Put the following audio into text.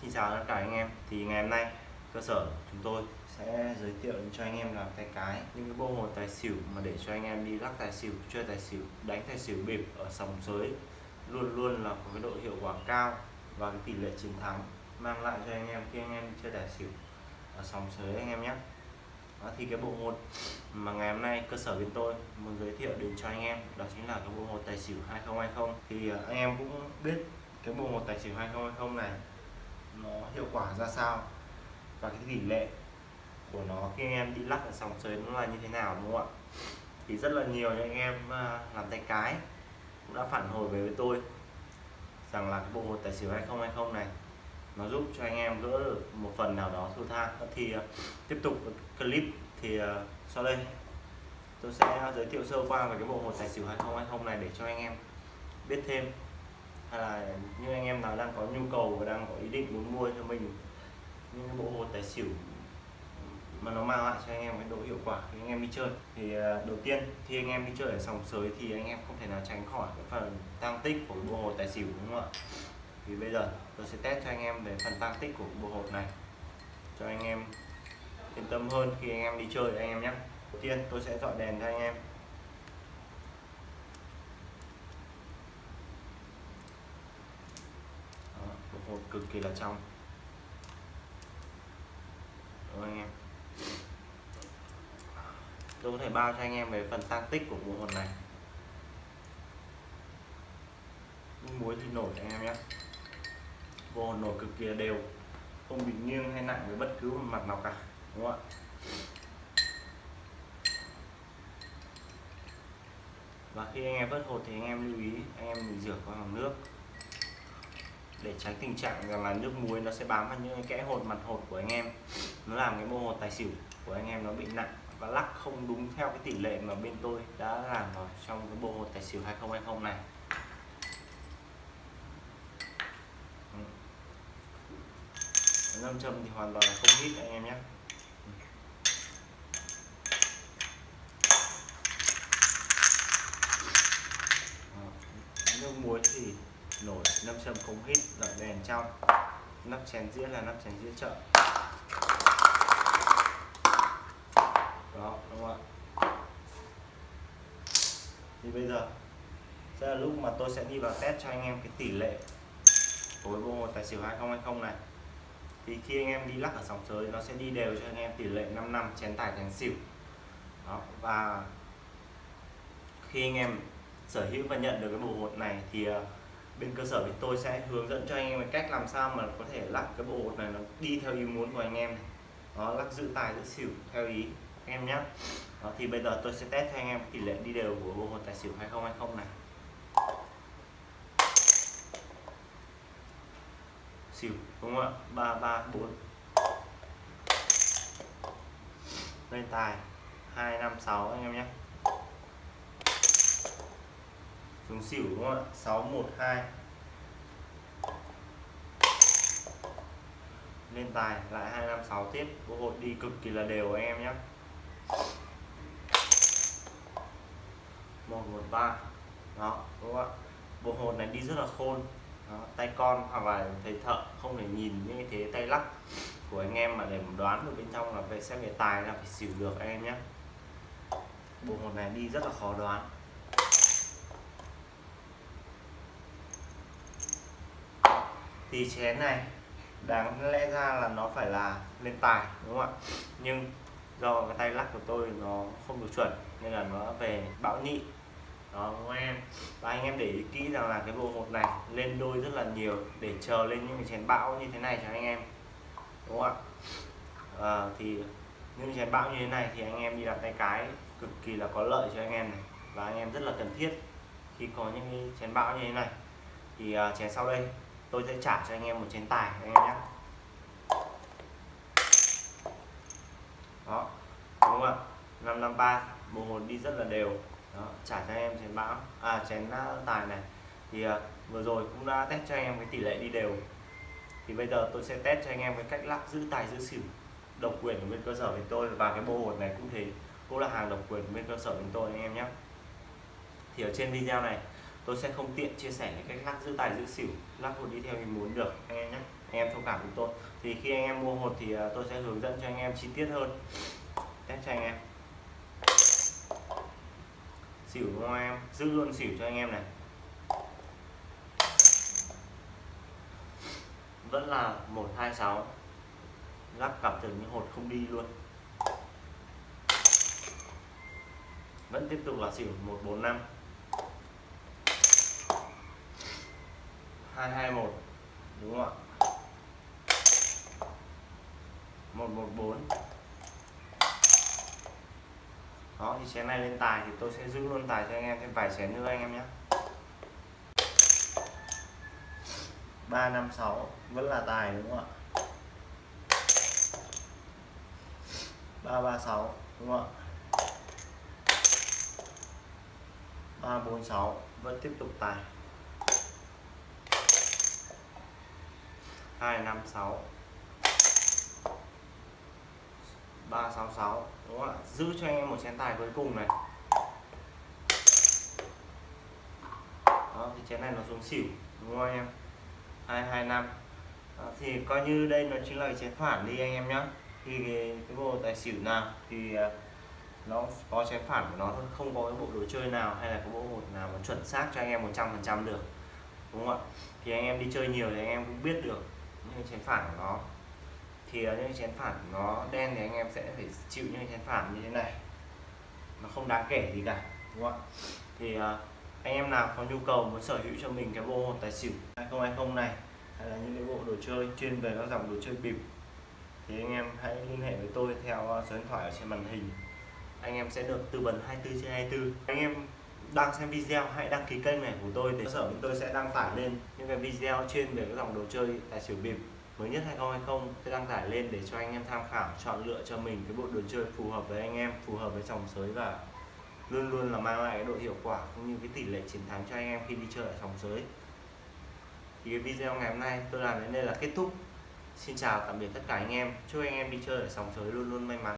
Xin chào tất cả anh em. Thì ngày hôm nay cơ sở chúng tôi sẽ giới thiệu cho anh em làm tay cái những cái bộ hột tài xỉu mà để cho anh em đi lắc tài xỉu chơi tài xỉu đánh tài xỉu bịp ở sòng sới luôn luôn là có cái độ hiệu quả cao và cái tỷ lệ chiến thắng mang lại cho anh em khi anh em chơi tài xỉu ở sòng sới anh em nhé. Đó, thì cái bộ môn mà ngày hôm nay cơ sở bên tôi muốn giới thiệu đến cho anh em đó chính là cái bộ môn tài xỉu 2020 thì à, anh em cũng biết cái bộ môn tài xỉu 2020 này nó hiệu quả ra sao. Và cái tỷ lệ của nó khi anh em đi lắc ở sòng sới nó là như thế nào, đúng không ạ? Thì rất là nhiều những anh em à, làm tay cái cũng đã phản hồi về với tôi rằng là cái bộ hột tài xỉu 2020 này nó giúp cho anh em gỡ được một phần nào đó thua tha. Ờ, thì à, tiếp tục clip thì à, sau đây tôi sẽ giới thiệu sơ qua về cái bộ hột tài xỉu 2020 này để cho anh em biết thêm hay là như anh em nào đang có nhu cầu và đang có ý định muốn mua cho mình những cái bộ hột tài xỉu mà nó mang lại cho anh em cái độ hiệu quả khi anh em đi chơi. Thì à, đầu tiên, khi anh em đi chơi ở sòng sới thì anh em không thể nào tránh khỏi cái phần tăng tích của bộ hột tài xỉu, đúng không ạ? Thì bây giờ tôi sẽ test cho anh em về phần tăng tích của bộ hột này, cho anh em yên tâm hơn khi anh em đi chơi anh em nhé. Đầu tiên, tôi sẽ dọi đèn cho anh em Đó, bộ hột cực kỳ là trong. Đúng anh em. Tôi có thể bao cho anh em về phần tăng tích của bộ hột này. Muối thì nổi anh em nhé. Bộ hột nổi cực kỳ là đều. Không bị nghiêng hay nặng với bất cứ một mặt nào cả, đúng không ạ? Và khi anh em vớt hột thì anh em lưu ý, anh em mình rửa qua bằng nước để tránh tình trạng rằng là nước muối nó sẽ bám vào những kẽ hột, mặt hột của anh em. Nó làm cái bộ hột tài xỉu của anh em nó bị nặng và lắc không đúng theo cái tỷ lệ mà bên tôi đã làm vào trong cái bộ hột tài xỉu 2020 này. Ừ. Nam châm thì hoàn toàn là không hít anh em nhé nước muối thì nổi nam châm không hít dọi đèn trong. Nắp chén dĩa là nắp chén dĩa chợ. Đó, đúng không ạ? Thì bây giờ, sẽ là lúc mà tôi sẽ đi vào test cho anh em cái tỷ lệ tối bộ một tài xỉu 2020 này. Thì khi anh em đi lắc ở sóng sới, nó sẽ đi đều cho anh em tỷ lệ 5 năm chén tài chén xỉu. Đó, và khi anh em sở hữu và nhận được cái bộ hột này thì ờ, bên cơ sở thì tôi sẽ hướng dẫn cho anh em cách làm sao mà có thể lắc cái bộ hột này nó đi theo ý muốn của anh em này. đó lắc giữ tài giữ xỉu theo ý anh em nhé. Đó, thì bây giờ tôi sẽ test cho anh em tỷ lệ đi đều của bộ hột tài xỉu 2020 này. Xỉu đúng không ạ? Ba ba bốn. Lên tài. Hai năm sáu anh em nhé dùng xỉu đúng không ạ? Sáu một hai. Lên tài lại hai năm sáu tiếp. Bộ hội đi cực kỳ là đều anh em nhé. Một một ba. Đó đúng không ạ? Bộ hồn này đi rất là khôn. Đó, tay con hoặc là thầy thợ không thể nhìn những cái thế tay lắc của anh em mà để đoán được bên trong là về xem về tài là phải xỉu được anh em nhé. Bộ hồn này đi rất là khó đoán. Thì chén này đáng lẽ ra là nó phải là lên tài đúng không ạ? Nhưng do cái tay lắc của tôi nó không được chuẩn nên là nó về bão nhị. Đó các em? Và anh em để ý kỹ rằng là cái bộ hột này lên đôi rất là nhiều để chờ lên những cái chén bão như thế này cho anh em đúng không ạ? À, thì những chén bão như thế này thì anh em đi đặt tay cái cực kỳ là có lợi cho anh em này. Và anh em rất là cần thiết khi có những cái chén bão như thế này. Thì uh, chén sau đây tôi sẽ trả cho anh em một chén tài anh em nhé. Đó đúng không ạ? 553 bộ hồn đi rất là đều. Đó, trả cho anh em chén bão à chén à, tài này. Thì à, vừa rồi cũng đã test cho anh em cái tỷ lệ đi đều. Thì bây giờ tôi sẽ test cho anh em cái cách lắc giữ tài giữ xỉu độc quyền của bên cơ sở bên tôi. Và cái bộ hột này cũng thế cũng là hàng độc quyền của bên cơ sở bên tôi anh em nhé. Thì ở trên video này tôi sẽ không tiện chia sẻ những cách lắc giữ tài giữ xỉu, lắc hột đi theo mình muốn được, anh em nhé. Anh em thông cảm với tôi. Thì khi anh em mua hột thì à, tôi sẽ hướng dẫn cho anh em chi tiết hơn. Test cho anh em. Xỉu đúng không em? Giữ luôn xỉu cho anh em này. Vẫn là 126 lắc cả tưởng như hột không đi luôn. Vẫn tiếp tục là xỉu 145 221 đúng không ạ? 114 đó, thì chén này lên tài thì tôi sẽ giữ luôn tài cho anh em, thêm vài chén nữa anh em nhé. 356 vẫn là tài đúng không ạ? 336 đúng không ạ? 346 vẫn tiếp tục tài. 256 366 đúng không ạ? Giữ cho anh em một chén tài cuối cùng này. Đó thì chén này nó xuống xỉu đúng không anh em? 225 đó, thì coi như đây nó chính là cái chén phản đi anh em nhé thì cái, cái bộ tài xỉu nào thì à, nó có chén phản của nó thôi không có cái bộ đồ chơi nào hay là cái bộ hột nào mà chuẩn xác cho anh em 100% được đúng không ạ? Thì anh em đi chơi nhiều thì anh em cũng biết được những chén phản của nó. Thì ờ, những chén phản của nó đen thì anh em sẽ phải chịu những chén phản như thế này. Nó không đáng kể gì cả đúng không ạ? Thì uh, anh em nào có nhu cầu muốn sở hữu cho mình cái bộ tài xỉu 2020 này hay là những cái bộ đồ chơi chuyên về các dòng đồ chơi bịp thì anh em hãy liên hệ với tôi theo ờ, số điện thoại ở trên màn hình. Anh em sẽ được tư vấn 24 trên 24 anh em đang xem video hãy đăng ký kênh này của tôi để sở chúng tôi sẽ đăng tải lên những cái video chuyên về các dòng đồ chơi tài xỉu bịp. Mới nhất 2020 sẽ đăng tải lên để cho anh em tham khảo, chọn lựa cho mình cái bộ đồ chơi phù hợp với anh em, phù hợp với dòng sới và luôn luôn là mang lại cái độ hiệu quả cũng như cái tỷ lệ chiến thắng cho anh em khi đi chơi ở dòng sới thì cái video ngày hôm nay tôi làm đến đây là kết thúc. Xin chào tạm biệt tất cả anh em. Chúc anh em đi chơi ở sòng sới luôn luôn may mắn.